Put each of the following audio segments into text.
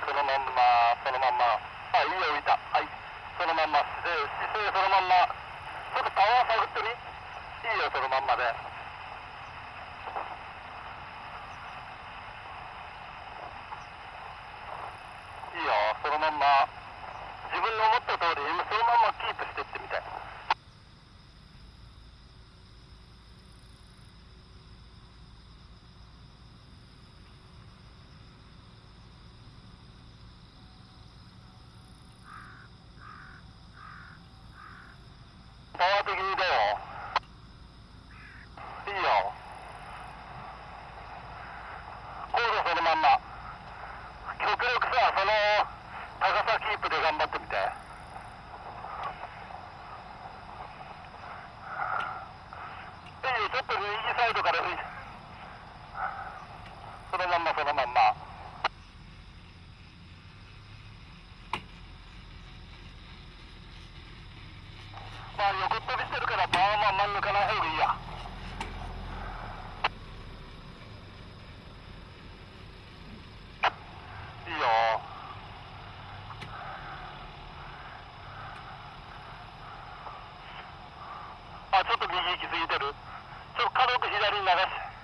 そのまんま、そのまんま。あ、いいよ、浮いた。はい。そのまんま、姿勢、姿勢そのまんま。ちょっとパワー探ってみいいよ、そのまんまで。いいよ、そのまんま。自分の思った通り、そのまんまキープしてってみて。パワー的にどういいよ。コー極力さ、その高さキープで頑張ってみて。いいよ、ちょっと右サイドから。そのまんま、そのまんま。まあ横行き過ぎてる。ちょっと軽く左に流して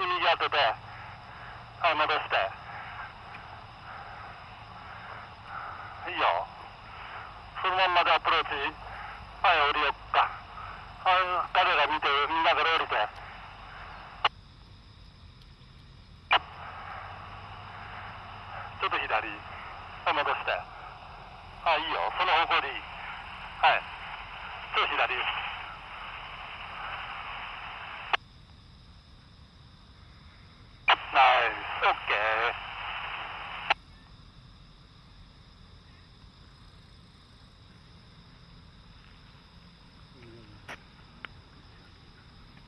右当ててはい戻して。いいよ。そのまんまでアプローチはい降りよっか。あ彼が見てみんなから降りて。ちょっと左。戻して。あいいよ。その方向でいい。はい。